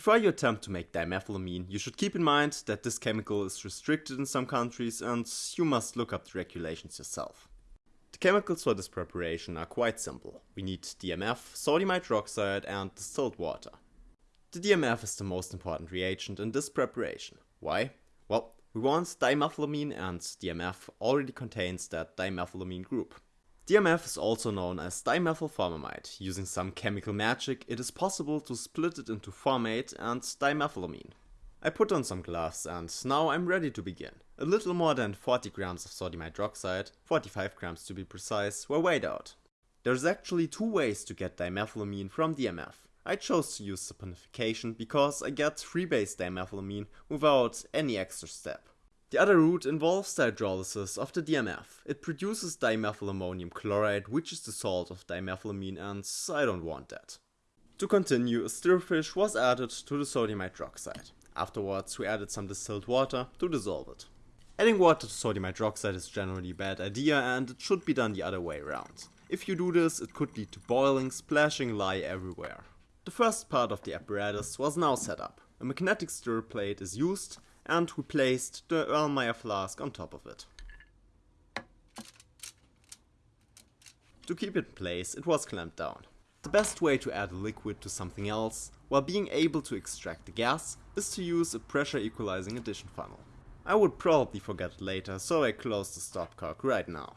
Before you attempt to make dimethylamine, you should keep in mind that this chemical is restricted in some countries and you must look up the regulations yourself. The chemicals for this preparation are quite simple. We need DMF, sodium hydroxide and distilled water. The DMF is the most important reagent in this preparation. Why? Well, we want dimethylamine and DMF already contains that dimethylamine group. DMF is also known as dimethylformamide. Using some chemical magic, it is possible to split it into formate and dimethylamine. I put on some gloves and now I'm ready to begin. A little more than 40 grams of sodium hydroxide, 45 grams to be precise, were weighed out. There's actually two ways to get dimethylamine from DMF. I chose to use saponification because I get free-base dimethylamine without any extra step. The other route involves the hydrolysis of the DMF. It produces dimethylammonium chloride, which is the salt of dimethylamine and I don't want that. To continue, a stirfish was added to the sodium hydroxide. Afterwards we added some distilled water to dissolve it. Adding water to sodium hydroxide is generally a bad idea and it should be done the other way around. If you do this, it could lead to boiling, splashing lye everywhere. The first part of the apparatus was now set up. A magnetic stir plate is used and we placed the Erlenmeyer flask on top of it. To keep it in place, it was clamped down. The best way to add a liquid to something else, while being able to extract the gas, is to use a pressure equalizing addition funnel. I would probably forget it later, so I close the stopcock right now.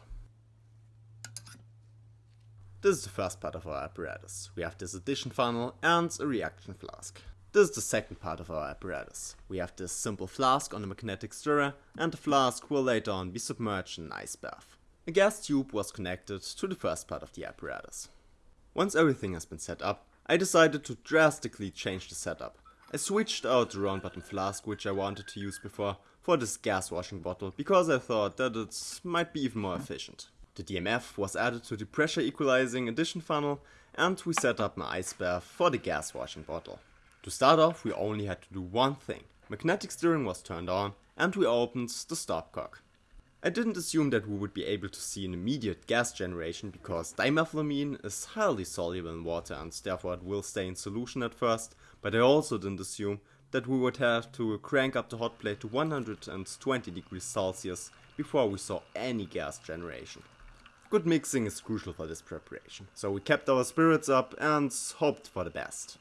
This is the first part of our apparatus. We have this addition funnel and a reaction flask. This is the second part of our apparatus. We have this simple flask on a magnetic stirrer and the flask will later on be submerged in an ice bath. A gas tube was connected to the first part of the apparatus. Once everything has been set up, I decided to drastically change the setup. I switched out the round bottom flask which I wanted to use before for this gas washing bottle because I thought that it might be even more efficient. The DMF was added to the pressure equalizing addition funnel and we set up an ice bath for the gas washing bottle. To start off we only had to do one thing. Magnetic stirring was turned on and we opened the stopcock. I didn't assume that we would be able to see an immediate gas generation because dimethylamine is highly soluble in water and therefore it will stay in solution at first, but I also didn't assume that we would have to crank up the hot plate to 120 degrees Celsius before we saw any gas generation. Good mixing is crucial for this preparation, so we kept our spirits up and hoped for the best.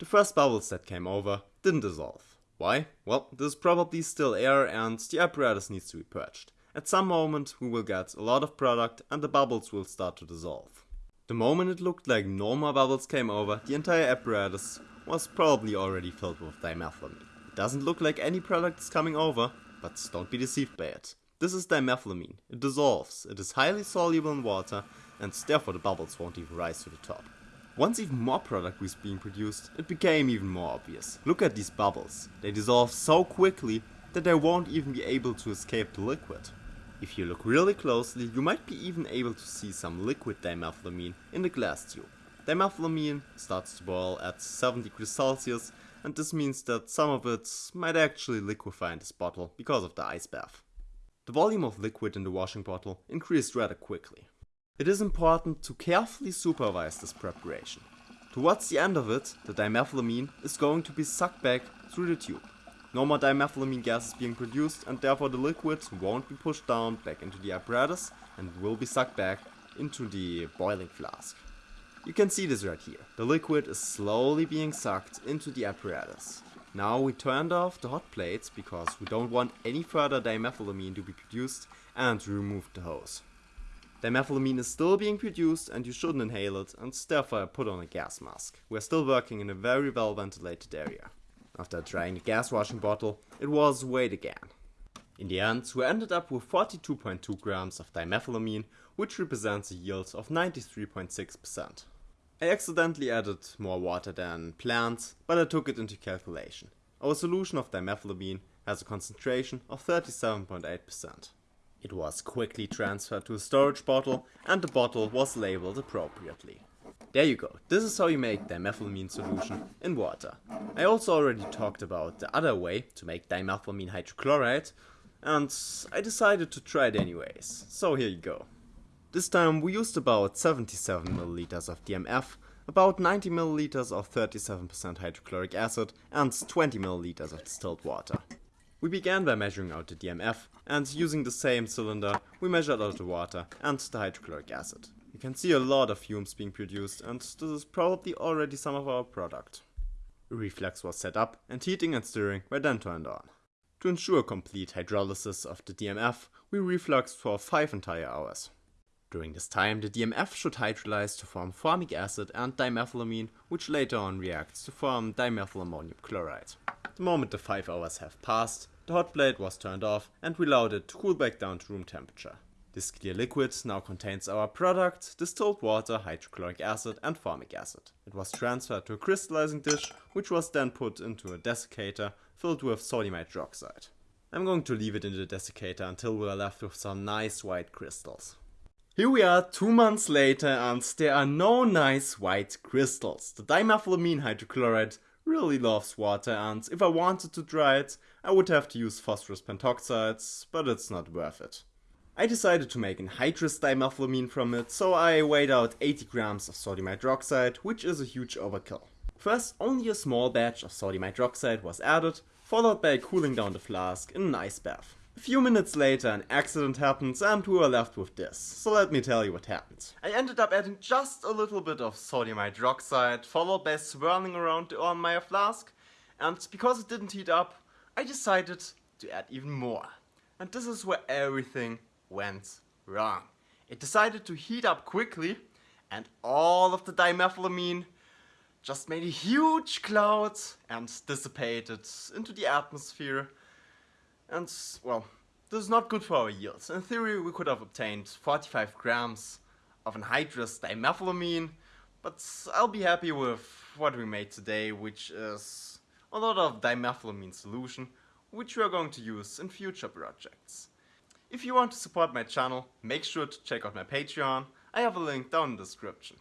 The first bubbles that came over didn't dissolve. Why? Well, there's probably still air and the apparatus needs to be purged. At some moment we will get a lot of product and the bubbles will start to dissolve. The moment it looked like no more bubbles came over, the entire apparatus was probably already filled with dimethylamine. It doesn't look like any product is coming over, but don't be deceived by it. This is dimethylamine. It dissolves, it is highly soluble in water and therefore the bubbles won't even rise to the top. Once even more product was being produced, it became even more obvious. Look at these bubbles. They dissolve so quickly that they won't even be able to escape the liquid. If you look really closely, you might be even able to see some liquid dimethylamine in the glass tube. Dimethylamine starts to boil at 7 degrees Celsius and this means that some of it might actually liquefy in this bottle because of the ice bath. The volume of liquid in the washing bottle increased rather quickly. It is important to carefully supervise this preparation. Towards the end of it, the dimethylamine is going to be sucked back through the tube. No more dimethylamine gas is being produced and therefore the liquid won't be pushed down back into the apparatus and will be sucked back into the boiling flask. You can see this right here. The liquid is slowly being sucked into the apparatus. Now we turned off the hot plates because we don't want any further dimethylamine to be produced and removed the hose. Dimethylamine is still being produced and you shouldn't inhale it and therefore put on a gas mask. We're still working in a very well ventilated area. After trying the gas washing bottle, it was weighed again. In the end, we ended up with 42.2 grams of dimethylamine, which represents a yield of 93.6%. I accidentally added more water than planned, but I took it into calculation. Our solution of dimethylamine has a concentration of 37.8%. It was quickly transferred to a storage bottle and the bottle was labeled appropriately. There you go, this is how you make dimethylamine solution in water. I also already talked about the other way to make dimethylamine hydrochloride and I decided to try it anyways, so here you go. This time we used about 77ml of DMF about 90 milliliters of 37% hydrochloric acid and 20 milliliters of distilled water. We began by measuring out the DMF and using the same cylinder we measured out the water and the hydrochloric acid. You can see a lot of fumes being produced and this is probably already some of our product. A reflux was set up and heating and stirring were then turned on. To ensure complete hydrolysis of the DMF, we refluxed for 5 entire hours. During this time, the DMF should hydrolyze to form formic acid and dimethylamine, which later on reacts to form dimethylammonium chloride. The moment the 5 hours have passed, the hot plate was turned off and we allowed it to cool back down to room temperature. This clear liquid now contains our product, distilled water, hydrochloric acid and formic acid. It was transferred to a crystallizing dish, which was then put into a desiccator filled with sodium hydroxide. I'm going to leave it in the desiccator until we are left with some nice white crystals. Here we are two months later and there are no nice white crystals. The dimethylamine hydrochloride really loves water and if I wanted to dry it, I would have to use phosphorus pentoxides, but it's not worth it. I decided to make anhydrous dimethylamine from it, so I weighed out 80 grams of sodium hydroxide, which is a huge overkill. First, only a small batch of sodium hydroxide was added, followed by cooling down the flask in an ice bath. A few minutes later an accident happens and we were left with this, so let me tell you what happened. I ended up adding just a little bit of sodium hydroxide, followed by swirling around the Erlenmeyer flask, and because it didn't heat up, I decided to add even more. And this is where everything went wrong. It decided to heat up quickly and all of the dimethylamine just made a huge cloud and dissipated into the atmosphere. And, well, this is not good for our yields. In theory, we could have obtained 45 grams of anhydrous dimethylamine, but I'll be happy with what we made today, which is a lot of dimethylamine solution, which we are going to use in future projects. If you want to support my channel, make sure to check out my Patreon, I have a link down in the description.